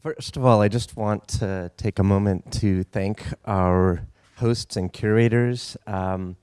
First of all, I just want to take a moment to thank our hosts and curators. Um,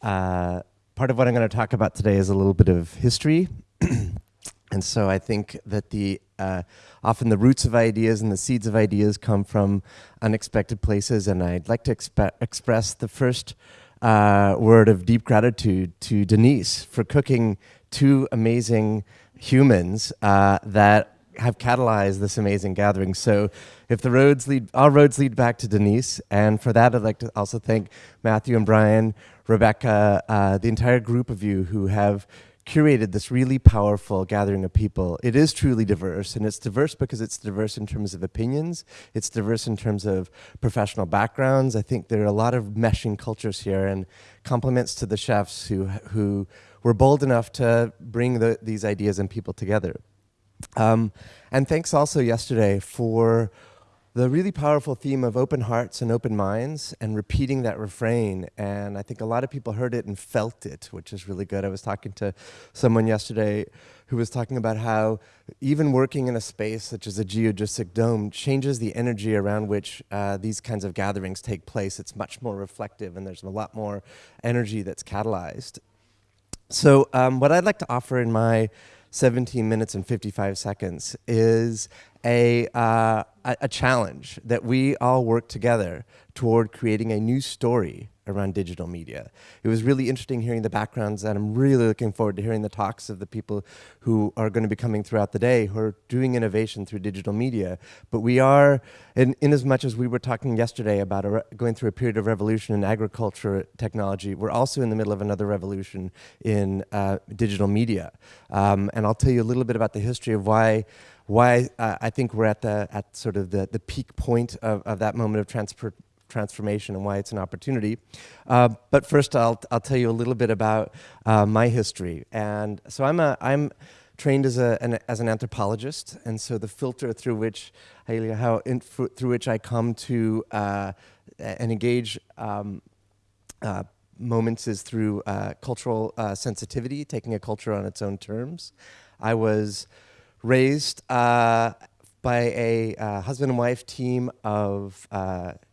uh, part of what I'm going to talk about today is a little bit of history. and so I think that the uh, often the roots of ideas and the seeds of ideas come from unexpected places. And I'd like to exp express the first uh, word of deep gratitude to Denise for cooking two amazing humans uh, that have catalyzed this amazing gathering. So if the roads lead, our roads lead back to Denise. And for that, I'd like to also thank Matthew and Brian, Rebecca, uh, the entire group of you who have curated this really powerful gathering of people. It is truly diverse, and it's diverse because it's diverse in terms of opinions. It's diverse in terms of professional backgrounds. I think there are a lot of meshing cultures here, and compliments to the chefs who, who were bold enough to bring the, these ideas and people together. Um, and thanks also yesterday for the really powerful theme of open hearts and open minds and repeating that refrain. And I think a lot of people heard it and felt it, which is really good. I was talking to someone yesterday who was talking about how even working in a space such as a geodesic dome changes the energy around which uh, these kinds of gatherings take place. It's much more reflective and there's a lot more energy that's catalyzed. So um, what I'd like to offer in my 17 minutes and 55 seconds is a, uh, a, a challenge that we all work together toward creating a new story around digital media. It was really interesting hearing the backgrounds and I'm really looking forward to hearing the talks of the people who are going to be coming throughout the day who are doing innovation through digital media. But we are, in, in as much as we were talking yesterday about going through a period of revolution in agriculture technology, we're also in the middle of another revolution in uh, digital media. Um, and I'll tell you a little bit about the history of why why uh, I think we're at the at sort of the, the peak point of, of that moment of transformation and why it's an opportunity. Uh, but first, I'll, I'll tell you a little bit about uh, my history. And so I'm, a, I'm trained as, a, an, as an anthropologist, and so the filter through which, how in, through which I come to uh, and engage um, uh, moments is through uh, cultural uh, sensitivity, taking a culture on its own terms. I was raised by a husband and wife team of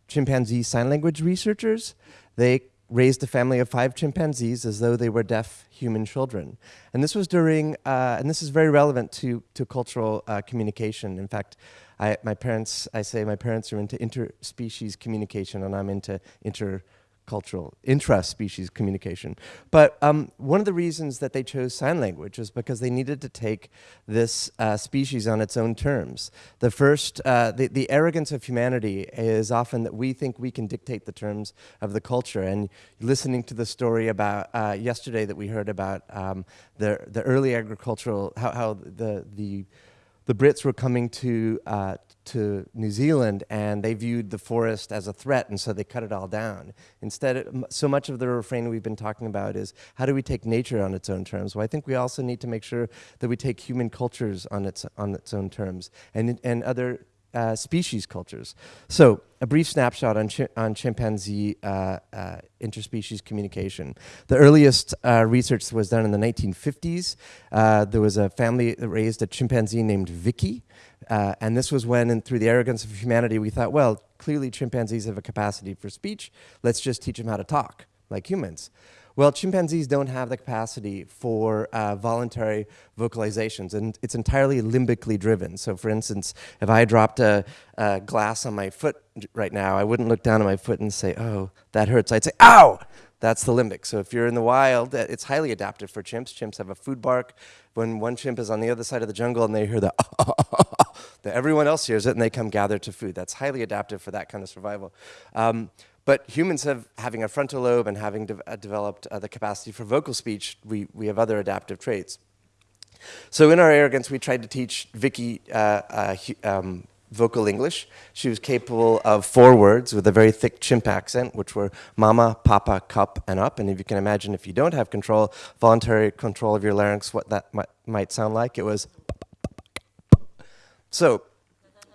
chimpanzee sign language researchers. They raised a family of five chimpanzees as though they were deaf human children. And this was during, uh, and this is very relevant to, to cultural uh, communication. In fact, I, my parents, I say my parents are into interspecies communication and I'm into inter cultural intra-species communication. But um, one of the reasons that they chose sign language is because they needed to take this uh, species on its own terms. The first, uh, the, the arrogance of humanity is often that we think we can dictate the terms of the culture. And listening to the story about uh, yesterday that we heard about um, the, the early agricultural, how, how the, the the Brits were coming to, uh, to New Zealand and they viewed the forest as a threat and so they cut it all down. Instead, so much of the refrain we've been talking about is how do we take nature on its own terms? Well, I think we also need to make sure that we take human cultures on its, on its own terms and, and other uh, species cultures. So a brief snapshot on, chi on chimpanzee uh, uh, interspecies communication. The earliest uh, research was done in the 1950s. Uh, there was a family that raised a chimpanzee named Vicky. And this was when, through the arrogance of humanity, we thought, well, clearly chimpanzees have a capacity for speech. Let's just teach them how to talk like humans. Well, chimpanzees don't have the capacity for uh, voluntary vocalizations, and it's entirely limbically driven. So for instance, if I dropped a, a, glass on my foot right now, I wouldn't look down at my foot and say, oh, that hurts. I'd say, ow! That's the limbic. So if you're in the wild, uh, it's highly adaptive for chimps. Chimps have a food bark. When one chimp is on the other side of the jungle and they hear the that everyone else hears it and they come gather to food. That's highly adaptive for that kind of survival. Um, but humans have, having a frontal lobe and having de uh, developed uh, the capacity for vocal speech, we, we have other adaptive traits. So in our arrogance, we tried to teach Vicky uh, uh, um, vocal English. She was capable of four words with a very thick chimp accent, which were mama, papa, cup, and up. And if you can imagine, if you don't have control, voluntary control of your larynx, what that might, might sound like, it was. So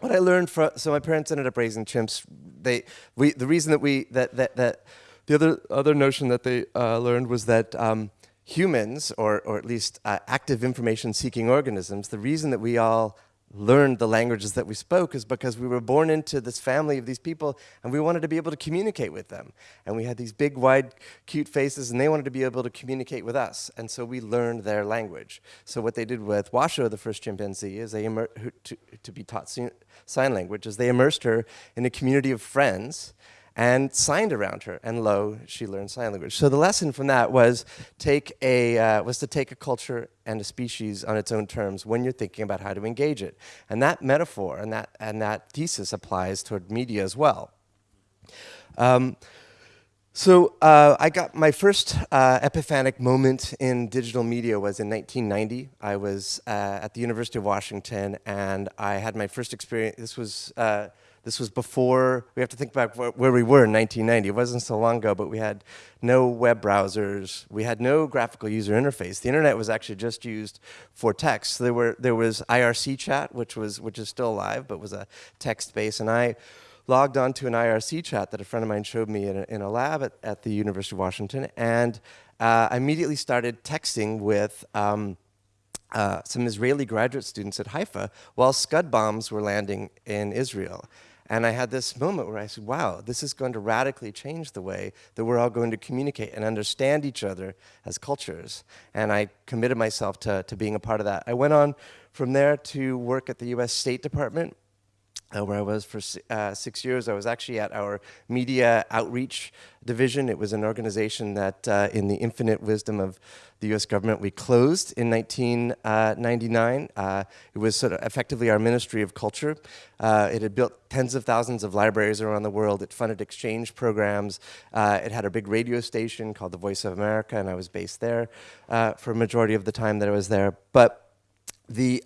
what I learned from, so my parents ended up raising chimps. They, we, the reason that we, that, that, that the other, other notion that they uh, learned was that um, humans, or, or at least uh, active information seeking organisms, the reason that we all learned the languages that we spoke is because we were born into this family of these people and we wanted to be able to communicate with them. And we had these big, wide, cute faces and they wanted to be able to communicate with us. And so we learned their language. So what they did with Washoe, the first chimpanzee, is they to, to be taught sign language, is they immersed her in a community of friends and signed around her, and lo, she learned sign language. So the lesson from that was take a uh, was to take a culture and a species on its own terms when you're thinking about how to engage it, and that metaphor and that and that thesis applies toward media as well. Um, so uh, I got my first uh, epiphanic moment in digital media was in 1990. I was uh, at the University of Washington, and I had my first experience. This was uh, this was before, we have to think about where we were in 1990. It wasn't so long ago, but we had no web browsers. We had no graphical user interface. The internet was actually just used for text. So there, were, there was IRC chat, which, was, which is still alive, but was a text base. And I logged onto an IRC chat that a friend of mine showed me in a, in a lab at, at the University of Washington. And uh, I immediately started texting with um, uh, some Israeli graduate students at Haifa while Scud bombs were landing in Israel. And I had this moment where I said, wow, this is going to radically change the way that we're all going to communicate and understand each other as cultures. And I committed myself to, to being a part of that. I went on from there to work at the US State Department uh, where I was for uh, six years. I was actually at our media outreach division. It was an organization that, uh, in the infinite wisdom of the U.S. government, we closed in 1999. Uh, it was sort of effectively our Ministry of Culture. Uh, it had built tens of thousands of libraries around the world. It funded exchange programs. Uh, it had a big radio station called The Voice of America, and I was based there for a majority of the time that I was there. But the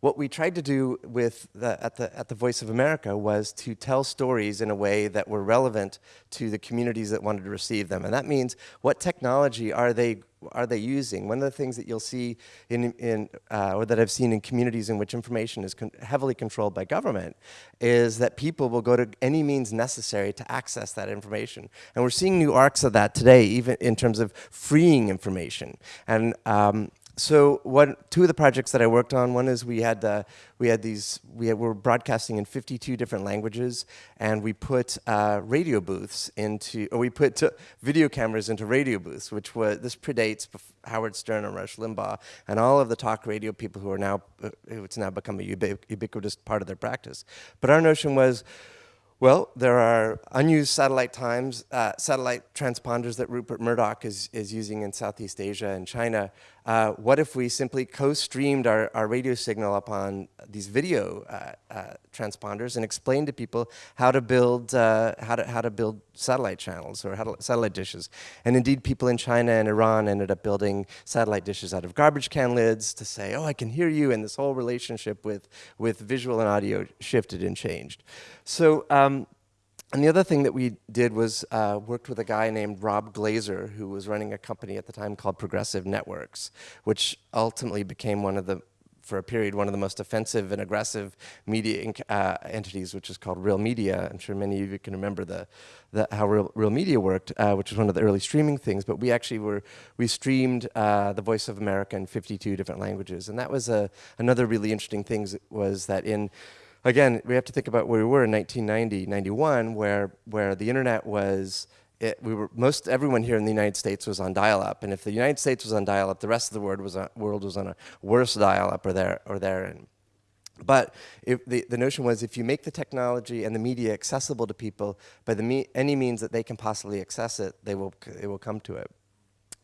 what we tried to do with the, at, the, at the Voice of America was to tell stories in a way that were relevant to the communities that wanted to receive them. And that means what technology are they, are they using? One of the things that you'll see in, in uh, or that I've seen in communities in which information is con heavily controlled by government is that people will go to any means necessary to access that information. And we're seeing new arcs of that today, even in terms of freeing information. And um, so what, two of the projects that I worked on, one is we had, we had these, we had, were broadcasting in 52 different languages, and we put uh, radio booths into, or we put video cameras into radio booths, which was, this predates Howard Stern and Rush Limbaugh, and all of the talk radio people who are now, uh, it's now become a ubiquitous part of their practice. But our notion was, well, there are unused satellite times, uh, satellite transponders that Rupert Murdoch is, is using in Southeast Asia and China. Uh, what if we simply co-streamed our, our radio signal upon these video uh, uh transponders and explained to people how to build uh, how to how to build satellite channels or to, satellite dishes? And indeed, people in China and Iran ended up building satellite dishes out of garbage can lids to say, "Oh, I can hear you," and this whole relationship with with visual and audio shifted and changed. So. Um, and the other thing that we did was uh, worked with a guy named Rob Glaser, who was running a company at the time called Progressive Networks, which ultimately became one of the, for a period, one of the most offensive and aggressive media uh, entities, which is called Real Media. I'm sure many of you can remember the, the how Real, Real Media worked, uh, which was one of the early streaming things. But we actually were, we streamed uh, The Voice of America in 52 different languages. And that was a, another really interesting thing was that in again, we have to think about where we were in 1990, 91, where, where the internet was, it, we were, most everyone here in the United States was on dial-up, and if the United States was on dial-up, the rest of the world was on, world was on a worse dial-up or there or there. And, but if the, the notion was if you make the technology and the media accessible to people by the me any means that they can possibly access it, they will, they will come to it.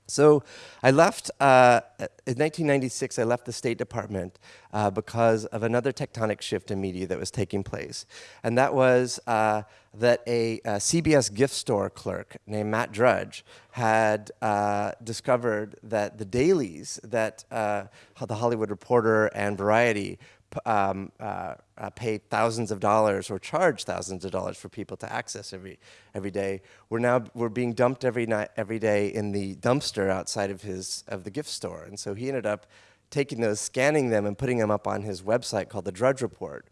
So I left, uh, in 1996, I left the State Department uh, because of another tectonic shift in media that was taking place. And that was uh, that a, a, CBS gift store clerk named Matt Drudge had uh, discovered that the dailies that uh, the Hollywood Reporter and Variety um, uh, uh, pay thousands of dollars or charge thousands of dollars for people to access every every day. We're now we're being dumped every night every day in the dumpster outside of his of the gift store, and so he ended up taking those, scanning them, and putting them up on his website called the Drudge Report.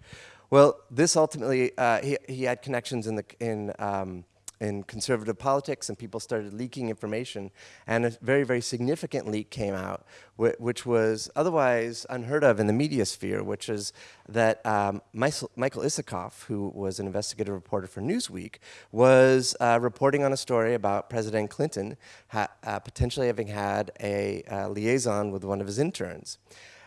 Well, this ultimately uh, he he had connections in the in um, in conservative politics, and people started leaking information. And a very, very significant leak came out, wh which was otherwise unheard of in the media sphere, which is that um, Michael Isikoff, who was an investigative reporter for Newsweek, was uh, reporting on a story about President Clinton uh, potentially having had a uh, liaison with one of his interns.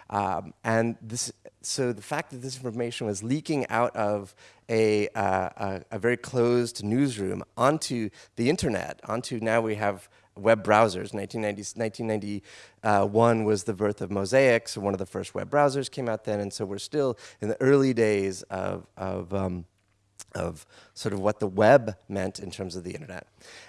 Um, and this, so the fact that this information was leaking out of a, uh, a, a, very closed newsroom onto the internet, onto now we have web browsers. 1990, 1991 was the birth of Mosaic, so one of the first web browsers came out then, and so we're still in the early days of, of um, of sort of what the web meant in terms of the internet.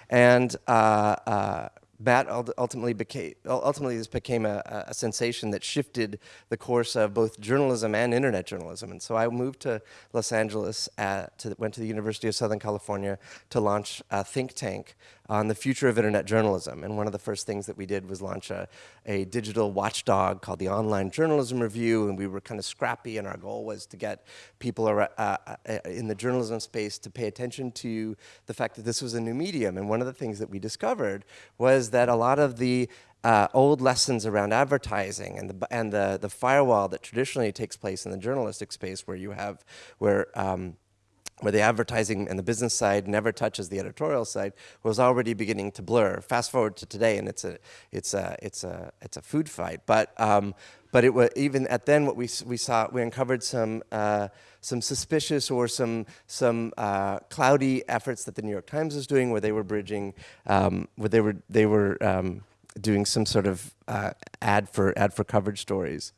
And uh, uh, Matt ultimately became, ultimately this became a, a, sensation that shifted the course of both journalism and internet journalism. And so I moved to Los Angeles, at, to, went to the University of Southern California to launch a think tank on the future of internet journalism. And one of the first things that we did was launch a, a digital watchdog called the Online Journalism Review. And we were kind of scrappy and our goal was to get people uh, uh, in the journalism space to pay attention to the fact that this was a new medium. And one of the things that we discovered was that a lot of the uh, old lessons around advertising and the and the the firewall that traditionally takes place in the journalistic space, where you have where um, where the advertising and the business side never touches the editorial side, was already beginning to blur. Fast forward to today, and it's a it's a it's a it's a food fight. But um, but it was even at then what we we saw we uncovered some uh, some suspicious or some some uh, cloudy efforts that the New York Times was doing, where they were bridging, um, where they were they were um, doing some sort of uh, ad for ad for coverage stories.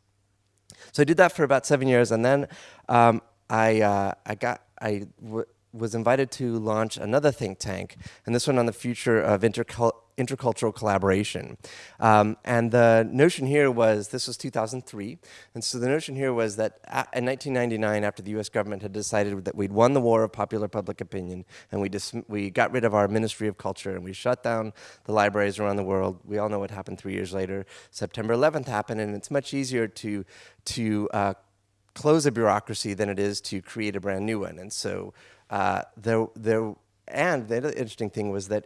So I did that for about seven years, and then um, I uh, I got I was invited to launch another think tank, and this one on the future of intercul intercultural collaboration. Um, and the notion here was, this was 2003, and so the notion here was that in 1999, after the US government had decided that we'd won the war of popular public opinion, and we, we got rid of our Ministry of Culture, and we shut down the libraries around the world, we all know what happened three years later. September 11th happened, and it's much easier to, to uh, close a bureaucracy than it is to create a brand new one. And so uh, there, there, and the interesting thing was that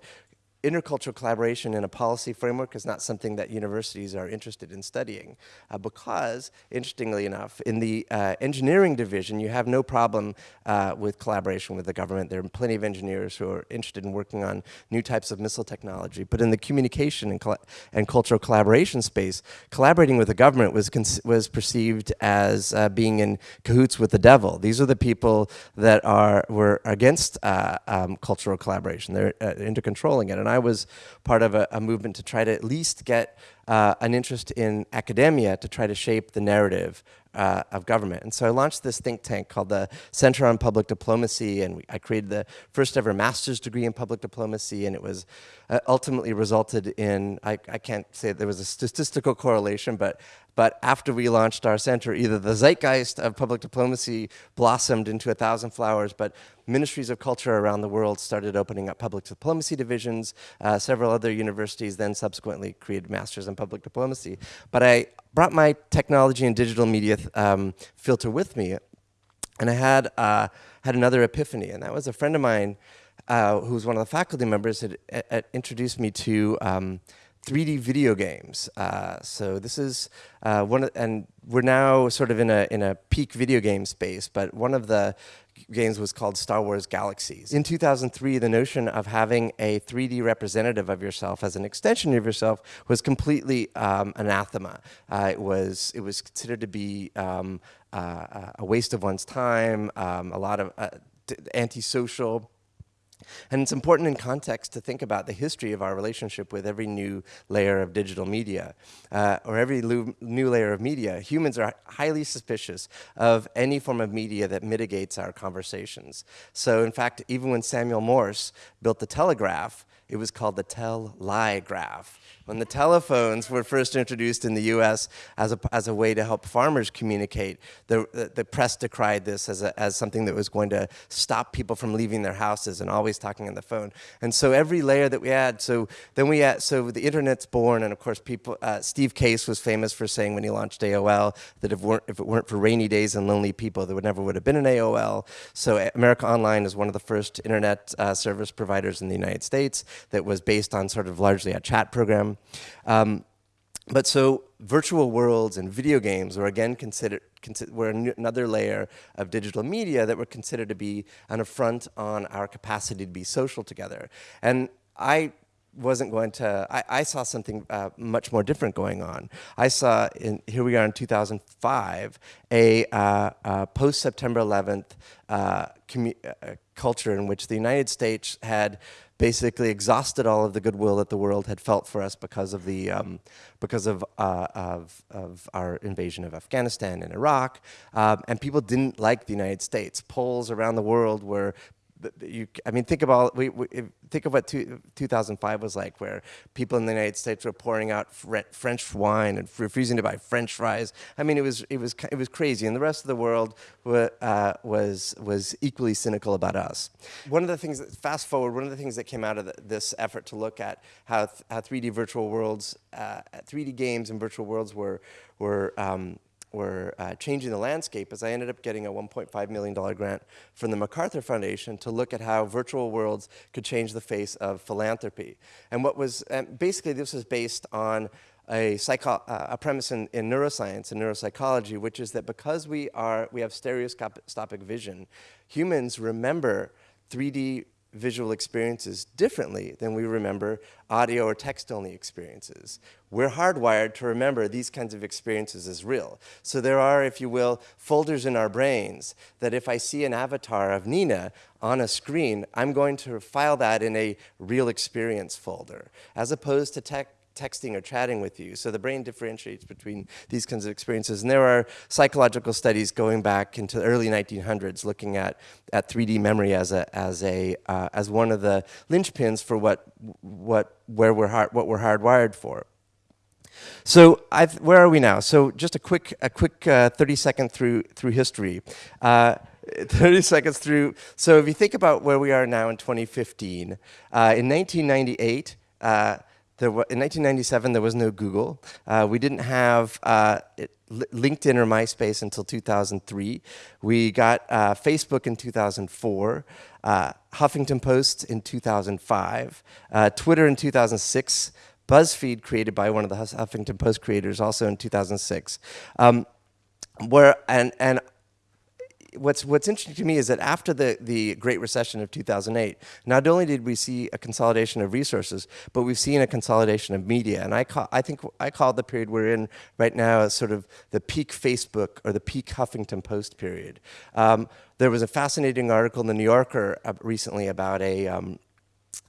intercultural collaboration in a policy framework is not something that universities are interested in studying uh, because, interestingly enough, in the uh, engineering division, you have no problem uh, with collaboration with the government. There are plenty of engineers who are interested in working on new types of missile technology. But in the communication and, and cultural collaboration space, collaborating with the government was, was perceived as uh, being in cahoots with the devil. These are the people that are were against uh, um, cultural collaboration. They're uh, into controlling it. And I was part of a, a movement to try to at least get uh, an interest in academia to try to shape the narrative uh, of government. And so I launched this think tank called the Center on Public Diplomacy, and we, I created the first ever master's degree in public diplomacy, and it was uh, ultimately resulted in, I, I can't say there was a statistical correlation, but but after we launched our center, either the zeitgeist of public diplomacy blossomed into a thousand flowers, but ministries of culture around the world started opening up public diplomacy divisions. Uh, several other universities then subsequently created masters in public diplomacy. But I brought my technology and digital media um, filter with me, and I had, uh, had another epiphany, and that was a friend of mine uh, who was one of the faculty members had, had introduced me to um, 3D video games. Uh, so this is uh, one, of, and we're now sort of in a in a peak video game space. But one of the games was called Star Wars Galaxies. In 2003, the notion of having a 3D representative of yourself as an extension of yourself was completely um, anathema. Uh, it was it was considered to be um, uh, a waste of one's time, um, a lot of uh, antisocial. And it's important in context to think about the history of our relationship with every new layer of digital media, uh, or every new layer of media. Humans are highly suspicious of any form of media that mitigates our conversations. So in fact, even when Samuel Morse built the telegraph, it was called the tell-lie graph. When the telephones were first introduced in the US as a, as a way to help farmers communicate, the, the, the press decried this as, a, as something that was going to stop people from leaving their houses and always talking on the phone. And so every layer that we add, so then we add, so the internet's born, and of course people, uh, Steve Case was famous for saying when he launched AOL that if, weren't, if it weren't for rainy days and lonely people, there would never would have been an AOL. So America Online is one of the first internet uh, service providers in the United States that was based on sort of largely a chat program. Um, but so virtual worlds and video games were again considered were another layer of digital media that were considered to be an affront on our capacity to be social together. And I wasn't going to, I, I saw something uh, much more different going on. I saw, in, here we are in 2005, a, uh, uh, post-September 11th uh, uh, culture in which the United States had basically exhausted all of the goodwill that the world had felt for us because of the um, because of, uh, of, of our invasion of Afghanistan and Iraq, um, and people didn't like the United States. Polls around the world were you, I mean, think about we, we, think of what two, 2005 was like, where people in the United States were pouring out French wine and refusing to buy French fries. I mean, it was it was it was crazy, and the rest of the world uh, was was equally cynical about us. One of the things that fast forward, one of the things that came out of the, this effort to look at how how 3D virtual worlds, uh, 3D games and virtual worlds were were um, were uh, changing the landscape is I ended up getting a $1.5 million grant from the MacArthur Foundation to look at how virtual worlds could change the face of philanthropy. And what was, basically this was based on a, uh, a premise in, in neuroscience and neuropsychology, which is that because we, are, we have stereoscopic vision, humans remember 3D visual experiences differently than we remember audio or text-only experiences. We're hardwired to remember these kinds of experiences as real. So there are, if you will, folders in our brains that if I see an avatar of Nina on a screen, I'm going to file that in a real experience folder, as opposed to texting or chatting with you. So the brain differentiates between these kinds of experiences. And there are psychological studies going back into the early 1900s looking at, at 3D memory as, a, as, a, uh, as one of the linchpins for what, what, where we're hard, what we're hardwired for. So I've, where are we now? So just a quick, a quick uh, 30 second through, through history. Uh, 30 seconds through. So if you think about where we are now in 2015, uh, in 1998, there in 1997, there was no Google. Uh, we didn't have uh, LinkedIn or MySpace until 2003. We got uh, Facebook in 2004, uh, Huffington Post in 2005, uh, Twitter in 2006, BuzzFeed created by one of the Huffington Post creators also in 2006. Um, where and and what's what's interesting to me is that after the the Great Recession of 2008, not only did we see a consolidation of resources, but we've seen a consolidation of media. And I call I think I call the period we're in right now as sort of the peak Facebook or the peak Huffington Post period. Um, there was a fascinating article in the New Yorker uh, recently about a um,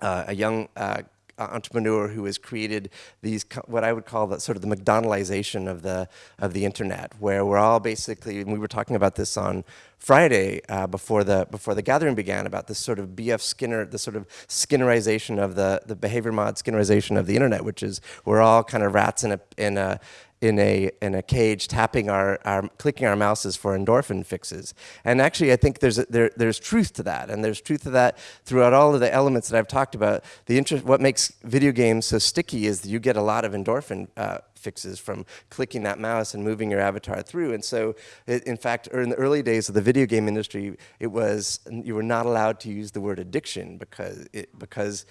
uh, a young uh, entrepreneur who has created these what I would call the sort of the McDonaldization of the of the internet, where we're all basically and we were talking about this on Friday uh, before the before the gathering began about this sort of B.F. Skinner, the sort of Skinnerization of the the behavior mod Skinnerization of the internet, which is we're all kind of rats in a in a in a in a cage tapping our, our clicking our mouses for endorphin fixes. And actually I think there's a, there there's truth to that. And there's truth to that throughout all of the elements that I've talked about. The interest what makes video games so sticky is that you get a lot of endorphin uh, fixes from clicking that mouse and moving your avatar through. And so, it, in fact, in the early days of the video game industry, it was you were not allowed to use the word addiction because it, because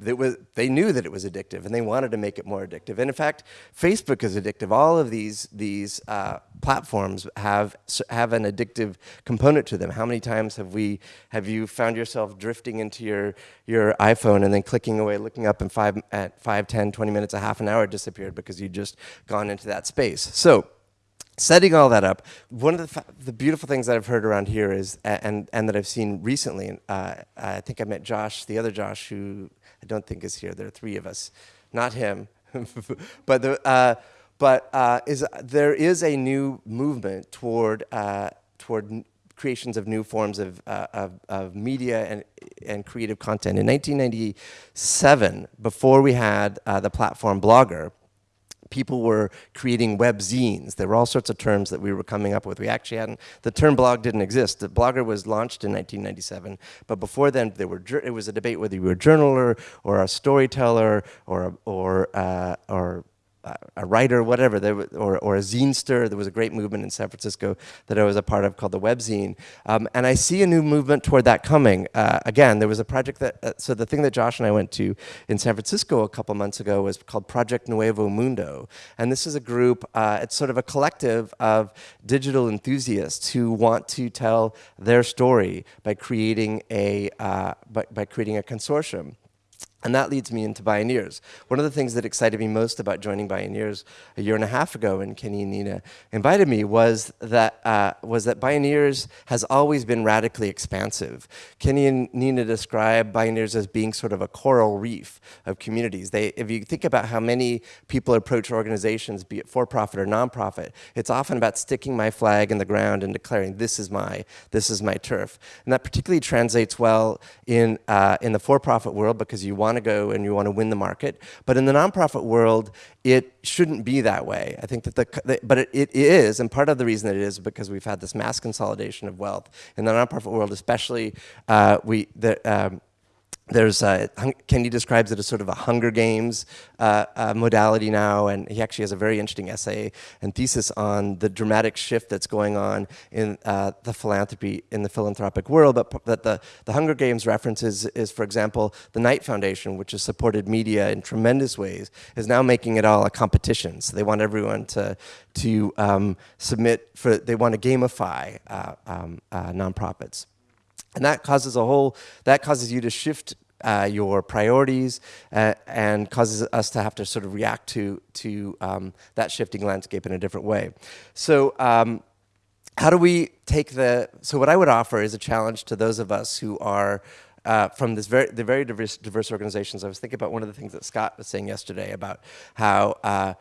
was, they knew that it was addictive and they wanted to make it more addictive. And in fact, Facebook is addictive. All of these, these uh, platforms have, have an addictive component to them. How many times have, we, have you found yourself drifting into your, your iPhone and then clicking away, looking up and five, at 5, 10, 20 minutes, a half an hour disappeared because you just gone into that space. So setting all that up, one of the, the, beautiful things that I've heard around here is, and, and that I've seen recently, uh, I think I met Josh, the other Josh, who I don't think is here. There are three of us, not him. but the, uh, but uh, is, there is a new movement toward, uh, toward creations of new forms of, uh, of, of, media and, and creative content. In 1997, before we had uh, the platform Blogger, people were creating web zines. There were all sorts of terms that we were coming up with. We actually hadn't, the term blog didn't exist. The Blogger was launched in 1997, but before then there were, it was a debate whether you were a journaler or a storyteller or, or, uh, or a writer, whatever, there, or, or a zinester. There was a great movement in San Francisco that I was a part of called the Webzine. Um, and I see a new movement toward that coming. Uh, again, there was a project that, uh, so the thing that Josh and I went to in San Francisco a couple months ago was called Project Nuevo Mundo. And this is a group, uh, it's sort of a collective of digital enthusiasts who want to tell their story by creating a, uh, by, by creating a consortium. And that leads me into Bioneers. One of the things that excited me most about joining Bioneers a year and a half ago when Kenny and Nina invited me was that, uh, was that Bioneers has always been radically expansive. Kenny and Nina describe Bioneers as being sort of a coral reef of communities. They, if you think about how many people approach organizations, be it for-profit or nonprofit, it's often about sticking my flag in the ground and declaring this is my, this is my turf. And that particularly translates well in, uh, in the for-profit world because you want want to go and you want to win the market. But in the nonprofit world, it shouldn't be that way. I think that the, the but it, it is, and part of the reason that it is because we've had this mass consolidation of wealth in the nonprofit world, especially uh, we the. Um, there's a, describes it as sort of a Hunger Games uh, uh, modality now, and he actually has a very interesting essay and thesis on the dramatic shift that's going on in uh, the philanthropy, in the philanthropic world, but that the, the Hunger Games references is, for example, the Knight Foundation, which has supported media in tremendous ways, is now making it all a competition. So they want everyone to, to um, submit for, they want to gamify uh, um, uh, nonprofits. And that causes a whole, that causes you to shift uh, your priorities uh, and causes us to have to sort of react to, to um, that shifting landscape in a different way. So um, how do we take the, so what I would offer is a challenge to those of us who are uh, from this very, the very diverse, diverse organizations. I was thinking about one of the things that Scott was saying yesterday about how uh,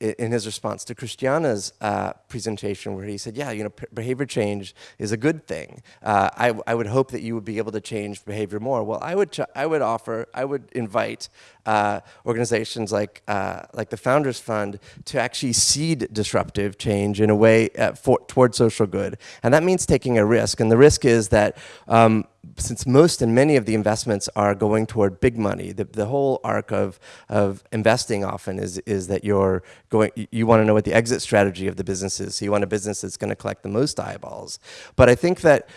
in his response to Christiana's uh, presentation where he said, yeah, you know, behavior change is a good thing. Uh, I, I would hope that you would be able to change behavior more. Well, I would, I would offer, I would invite uh, organizations like, uh, like the Founders Fund to actually seed disruptive change in a way uh, for, toward social good. And that means taking a risk. And the risk is that um, since most and many of the investments are going toward big money, the, the whole arc of, of investing often is, is that you're going, you want to know what the exit strategy of the business is. So you want a business that's going to collect the most eyeballs. But I think that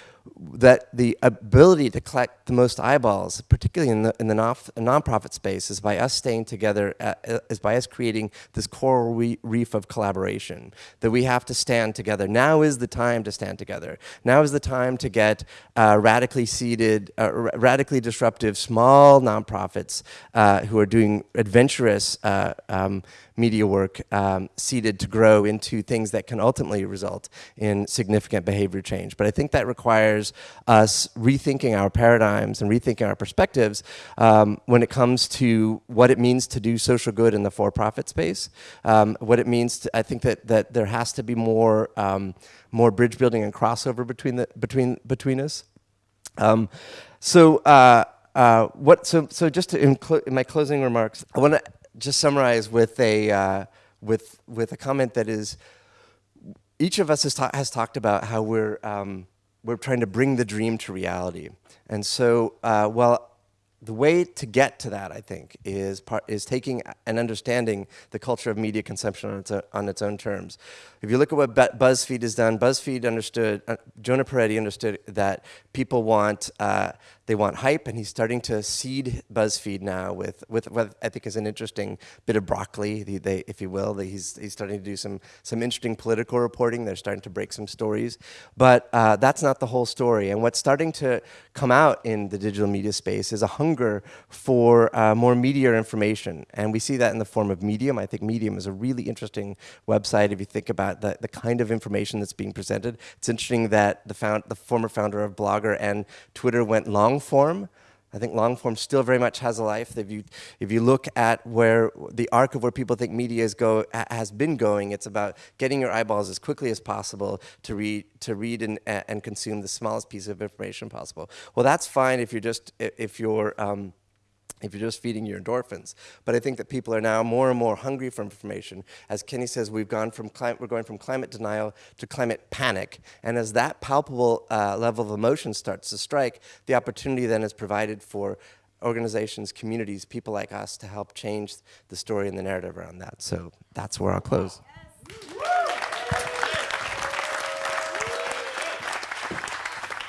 that the ability to collect the most eyeballs, particularly in the, in the non nonprofit space, is by us staying together, uh, uh, is by us creating this coral reef of collaboration, that we have to stand together. Now is the time to stand together. Now is the time to get uh, radically seeded, uh, radically disruptive small nonprofits uh, who are doing adventurous um, media work um, seeded to grow into things that can ultimately result in significant behavior change. But I think that requires us rethinking our paradigms and rethinking our perspectives um, when it comes to what it means to do social good in the for-profit space, um, what it means to, I think that, that there has to be more, um, more bridge building and crossover between, the, between, between us. Um, so, uh, uh, what, so, so just to, in, in my closing remarks, I want to just summarize with a, uh, with, with a comment that is, each of us has, ta has talked about how we're, um, we're trying to bring the dream to reality. And so, uh, well, the way to get to that, I think, is, part, is taking and understanding the culture of media consumption on its, own, on its own terms. If you look at what BuzzFeed has done, BuzzFeed understood, uh, Jonah Peretti understood that people want, uh, they want hype, and he's starting to seed BuzzFeed now with, with what I think is an interesting bit of broccoli, they, they, if you will. He's, he's starting to do some, some interesting political reporting. They're starting to break some stories. But uh, that's not the whole story. And what's starting to come out in the digital media space is a hunger for uh, more media information. And we see that in the form of Medium. I think Medium is a really interesting website if you think about the, the kind of information that's being presented. It's interesting that the, found, the former founder of Blogger and Twitter went long form. I think long form still very much has a life. If you, if you look at where the arc of where people think media is go, has been going, it's about getting your eyeballs as quickly as possible to read, to read and, and consume the smallest piece of information possible. Well, that's fine if you're just, if you're, um, if you're just feeding your endorphins. But I think that people are now more and more hungry for information. As Kenny says, we've gone from we're going from climate denial to climate panic. And as that palpable uh, level of emotion starts to strike, the opportunity then is provided for organizations, communities, people like us to help change the story and the narrative around that. So that's where I'll close.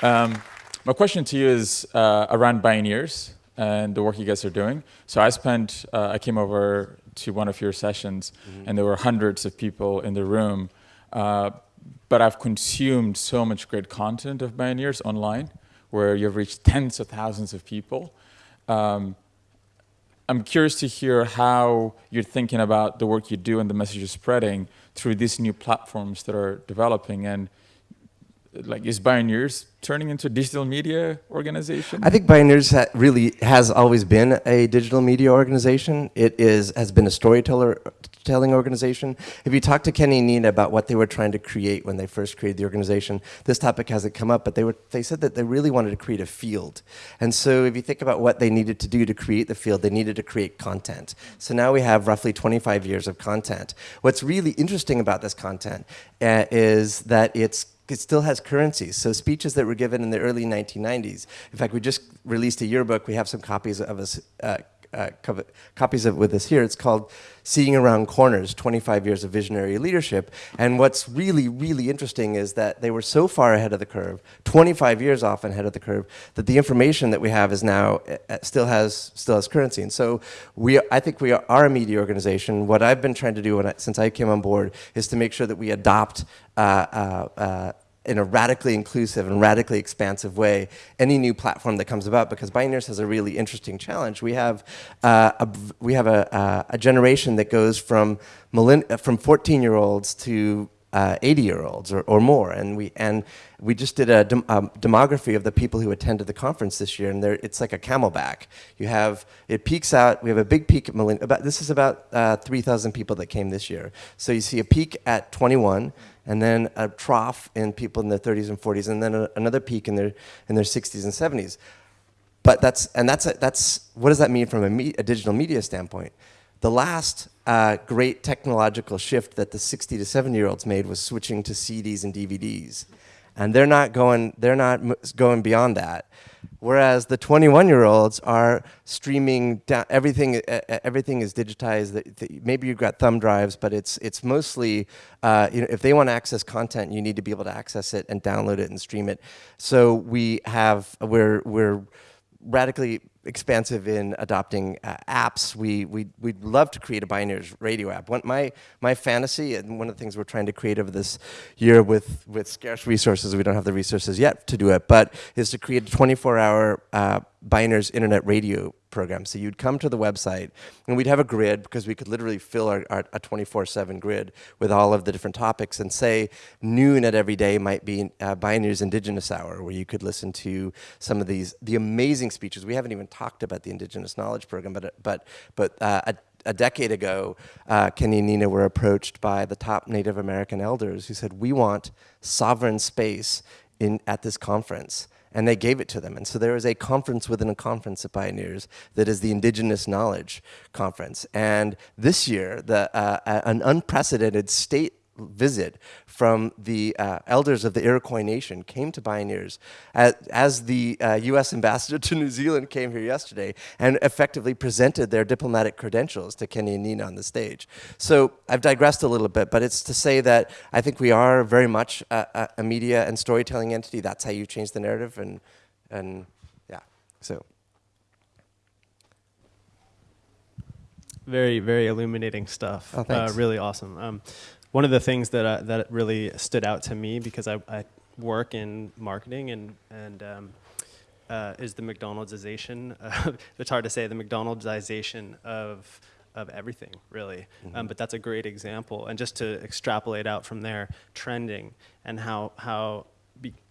Um, my question to you is uh, around Bioneers and the work you guys are doing. So I spent, uh, I came over to one of your sessions mm -hmm. and there were hundreds of people in the room. Uh, but I've consumed so much great content of Bioneers online where you've reached tens of thousands of people. Um, I'm curious to hear how you're thinking about the work you do and the message you're spreading through these new platforms that are developing and like is Bioneers turning into a digital media organization? I think Bioneers ha really has always been a digital media organization. It is has been a storyteller telling organization. If you talk to Kenny and Nina about what they were trying to create when they first created the organization, this topic hasn't come up, but they were they said that they really wanted to create a field. And so if you think about what they needed to do to create the field, they needed to create content. So now we have roughly 25 years of content. What's really interesting about this content uh, is that it's it still has currencies. So speeches that were given in the early 1990s. In fact, we just released a yearbook. We have some copies of us, uh, uh, copies of it with us here. It's called Seeing Around Corners, 25 Years of Visionary Leadership. And what's really, really interesting is that they were so far ahead of the curve, 25 years off ahead of the curve, that the information that we have is now, uh, uh, still has still has currency. And so we, I think we are a media organization. What I've been trying to do I, since I came on board is to make sure that we adopt uh, uh in a radically inclusive and radically expansive way any new platform that comes about because Bioneers has a really interesting challenge. We have, uh, a, we have a, a, generation that goes from, from 14 year olds to uh, 80 year olds or, or, more. And we and we just did a, dem a, demography of the people who attended the conference this year and it's like a camelback. You have it peaks out we have a big peak at about this is about uh, 3,000 people that came this year. So you see a peak at 21 and then a trough in people in their 30s and 40s, and then a, another peak in their in their 60s and 70s. But that's and that's a, that's what does that mean from a, me, a digital media standpoint? The last uh, great technological shift that the 60 to 70 year olds made was switching to CDs and DVDs, and they're not going they're not going beyond that. Whereas the 21 year olds are streaming down, everything, everything is digitized. Maybe you've got thumb drives, but it's, it's mostly, uh, you know, if they want to access content, you need to be able to access it and download it and stream it. So we have, we're, we're radically expansive in adopting uh, apps. We, we, we'd love to create a Bioneers radio app. One, my, my fantasy, and one of the things we're trying to create over this year with, with scarce resources, we don't have the resources yet to do it, but is to create a 24-hour uh, Bioneers internet radio program. So you'd come to the website and we'd have a grid because we could literally fill our, our a 24-7 grid with all of the different topics and say noon at every day might be uh, Bioneers Indigenous Hour where you could listen to some of these, the amazing speeches. We haven't even talked about the Indigenous Knowledge Program, but, but, but uh, a, a decade ago, uh, Kenny and Nina were approached by the top Native American elders who said, we want sovereign space in, at this conference and they gave it to them. And so there is a conference within a conference at Bioneers that is the Indigenous Knowledge Conference. And this year, the, uh, an unprecedented state visit from the uh, elders of the Iroquois Nation came to Bioneers as, as the uh, U.S. ambassador to New Zealand came here yesterday and effectively presented their diplomatic credentials to Kenny and Nina on the stage. So I've digressed a little bit, but it's to say that I think we are very much a, a media and storytelling entity. That's how you change the narrative, and and yeah, so. Very, very illuminating stuff. Oh, uh, really awesome. Um, one of the things that I, that really stood out to me because I, I work in marketing and and um, uh, is the McDonald'sization. it's hard to say the McDonald'sization of of everything really, mm -hmm. um, but that's a great example. And just to extrapolate out from there, trending and how how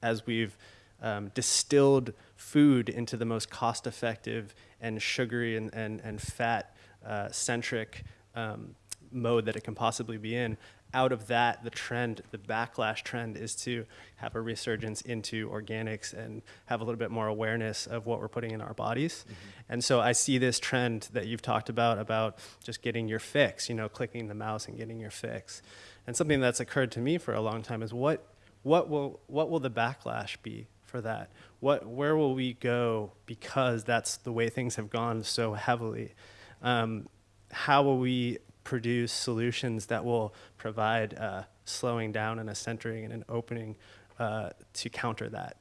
as we've um, distilled food into the most cost-effective and sugary and and, and fat uh, centric um, mode that it can possibly be in, out of that, the trend, the backlash trend is to have a resurgence into organics and have a little bit more awareness of what we're putting in our bodies. And so I see this trend that you've talked about, about just getting your fix, you know, clicking the mouse and getting your fix. And something that's occurred to me for a long time is what, what, will, what will the backlash be for that? What, where will we go because that's the way things have gone so heavily? Um, how will we produce solutions that will provide uh, slowing down and a centering and an opening uh, to counter that?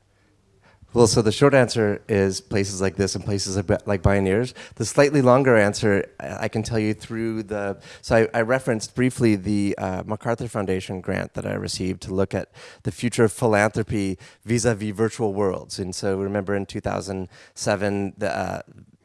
Well, so the short answer is places like this and places like, Bioneers. The slightly longer answer, I can tell you through the. So I, I referenced briefly the uh, MacArthur Foundation grant that I received to look at the future of philanthropy vis-a-vis virtual worlds. And so remember in 2007, the, uh,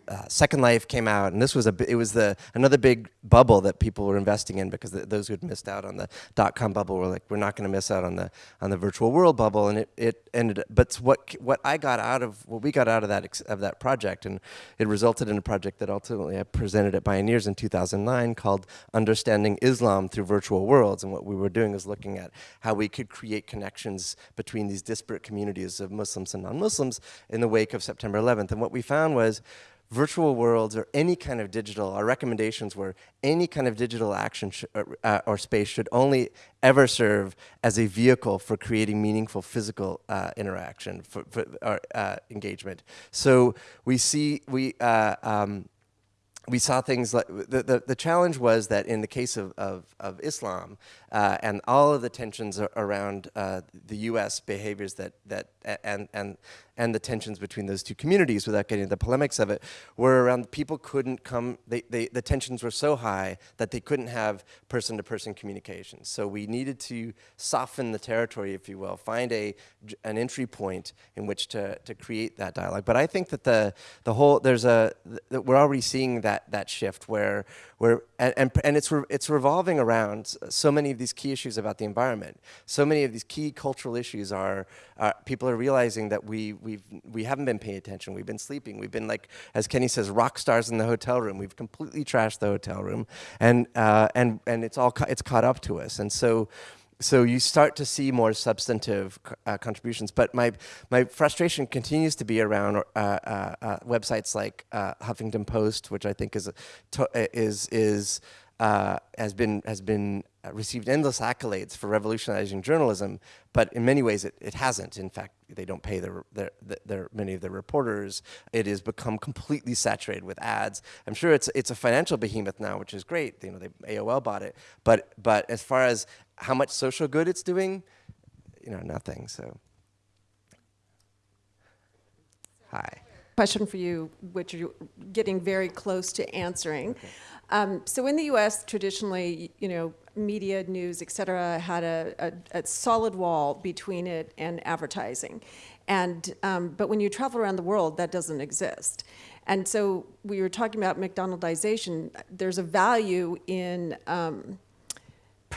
uh, Second Life came out, and this was a it was the another big bubble that people were investing in because the, those who had missed out on the dot com bubble were like, we're not going to miss out on the on the virtual world bubble, and it, it ended. But what what I got out of what we got out of that of that project, and it resulted in a project that ultimately I presented at Bioneers in 2009 called Understanding Islam Through Virtual Worlds, and what we were doing is looking at how we could create connections between these disparate communities of Muslims and non-Muslims in the wake of September 11th, and what we found was virtual worlds or any kind of digital, our recommendations were any kind of digital action or, uh, uh, or, space should only ever serve as a vehicle for creating meaningful physical uh, interaction for, for or, uh, engagement. So we see, we, uh, um, we saw things like the, the, the, challenge was that in the case of, of, of Islam uh, and all of the tensions around uh, the U.S. behaviors that, that and, and and the tensions between those two communities without getting into the polemics of it were around people couldn't come, they, they, the tensions were so high that they couldn't have person-to-person -person communication. So we needed to soften the territory, if you will, find a, an entry point in which to, to create that dialogue. But I think that the, the whole, there's a, that we're already seeing that, that shift where, where and, and, and it's, re, it's revolving around so many of these key issues about the environment. So many of these key cultural issues are, people are realizing that we, we've, we haven't been paying attention. We've been sleeping. We've been like, as Kenny says, rock stars in the hotel room. We've completely trashed the hotel room and, uh, and, and it's all, it's caught up to us. And so, so you start to see more substantive uh, contributions. But my, my frustration continues to be around uh, uh, uh websites like uh, Huffington Post, which I think is, is, is uh, has been has been uh, received endless accolades for revolutionizing journalism, but in many ways it, it hasn't. In fact, they don't pay their, their, their, many of their reporters. It has become completely saturated with ads. I'm sure it's it's a financial behemoth now, which is great. You know, they, AOL bought it, but but as far as how much social good it's doing, you know, nothing. So, hi. Question for you, which you're getting very close to answering. Okay. Um, so in the U.S., traditionally, you know, media, news, et cetera, had a, a, a solid wall between it and advertising. And, um, but when you travel around the world, that doesn't exist. And so we were talking about McDonaldization. There's a value in um,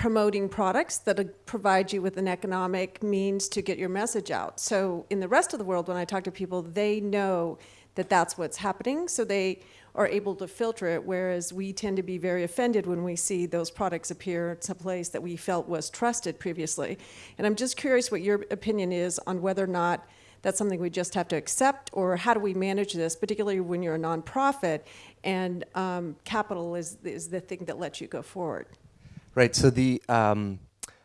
promoting products that provide you with an economic means to get your message out. So in the rest of the world, when I talk to people, they know that that's what's happening. So they are able to filter it, whereas we tend to be very offended when we see those products appear at a place that we felt was trusted previously. And I'm just curious what your opinion is on whether or not that's something we just have to accept, or how do we manage this, particularly when you're a nonprofit and um, capital is, is the thing that lets you go forward. Right, so the, um,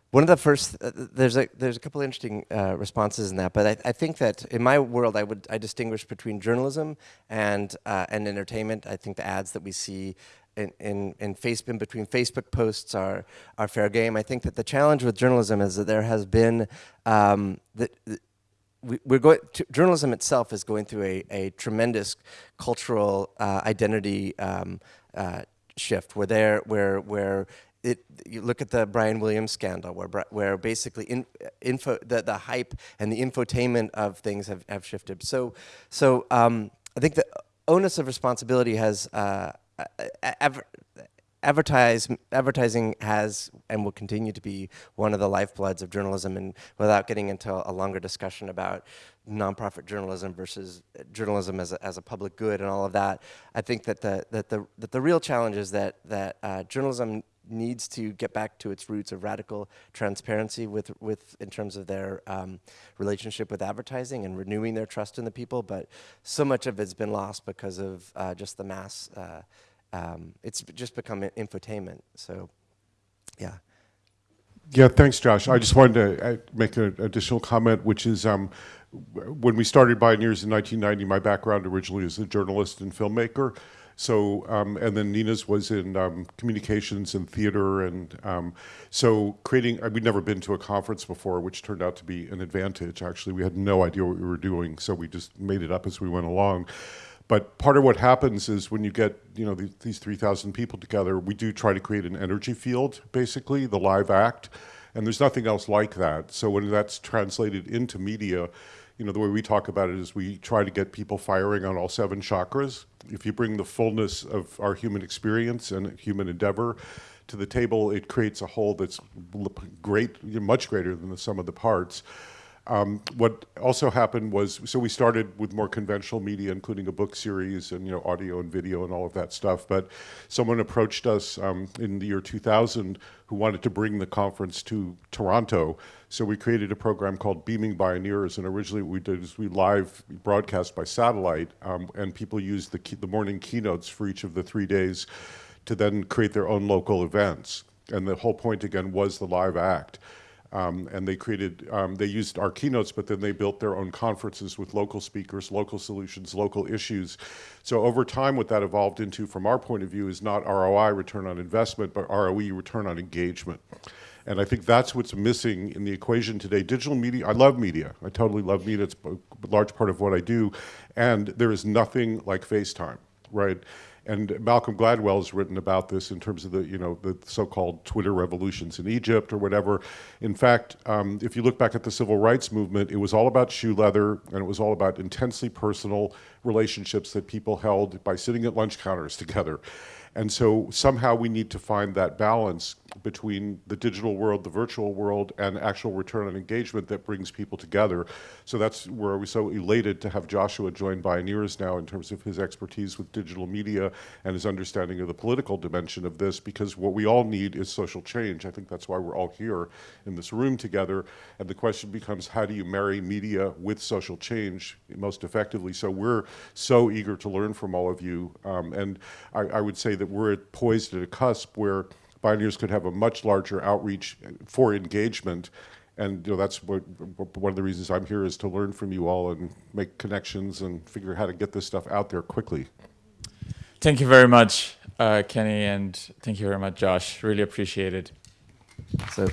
one of the first, uh, there's a there's a couple of interesting uh, responses in that, but I, I, think that in my world, I would I distinguish between journalism and uh, and entertainment. I think the ads that we see in in, in between Facebook posts are are fair game. I think that the challenge with journalism is that there has been um, that. We, we're going journalism itself is going through a, a tremendous cultural uh, identity um, uh, shift where there where where it, you look at the Brian Williams scandal, where where basically in, info the, the hype and the infotainment of things have, have shifted. So so um, I think the onus of responsibility has uh, advertise, advertising has and will continue to be one of the lifebloods of journalism and without getting into a longer discussion about nonprofit journalism versus journalism as a, as a public good and all of that, I think that the, that the, that the real challenge is that, that uh, journalism needs to get back to its roots of radical transparency with, with in terms of their um, relationship with advertising and renewing their trust in the people. But so much of it's been lost because of uh, just the mass. Uh, um, it's just become infotainment. So, yeah. Yeah, thanks, Josh. I just wanted to uh, make an additional comment, which is um, when we started Bioneers in 1990, my background originally is a journalist and filmmaker. So, um, and then Nina's was in um, communications and theater. And um, so creating, uh, we'd never been to a conference before, which turned out to be an advantage. Actually, we had no idea what we were doing. So we just made it up as we went along. But part of what happens is when you get, you know, these 3,000 people together, we do try to create an energy field, basically, the live act. And there's nothing else like that. So when that's translated into media, you know, the way we talk about it is we try to get people firing on all seven chakras. If you bring the fullness of our human experience and human endeavor to the table, it creates a whole that's great, much greater than the sum of the parts. Um, what also happened was, so we started with more conventional media, including a book series and you know audio and video and all of that stuff. But someone approached us um, in the year 2000 who wanted to bring the conference to Toronto. So we created a program called Beaming Bioneers, and originally what we did is we live broadcast by satellite, um, and people used the, the morning keynotes for each of the three days to then create their own local events. And the whole point again was the live act. Um, and they created, um, they used our keynotes, but then they built their own conferences with local speakers, local solutions, local issues. So over time, what that evolved into, from our point of view, is not ROI, return on investment, but ROE, return on engagement. And I think that's what's missing in the equation today. Digital media, I love media. I totally love media. It's a large part of what I do. And there is nothing like FaceTime, right? And Malcolm Gladwell has written about this in terms of the, you know, the so-called Twitter revolutions in Egypt or whatever. In fact, um, if you look back at the civil rights movement, it was all about shoe leather and it was all about intensely personal relationships that people held by sitting at lunch counters together. And so somehow we need to find that balance between the digital world, the virtual world, and actual return on engagement that brings people together. So that's where we're so elated to have Joshua join Bioneers now in terms of his expertise with digital media and his understanding of the political dimension of this, because what we all need is social change. I think that's why we're all here in this room together. And the question becomes, how do you marry media with social change most effectively? So we're so eager to learn from all of you. Um, and I, I would say that that we're poised at a cusp where Bioneers could have a much larger outreach for engagement. And you know, that's what, one of the reasons I'm here is to learn from you all and make connections and figure out how to get this stuff out there quickly. Thank you very much, uh, Kenny, and thank you very much, Josh. Really appreciate it. So.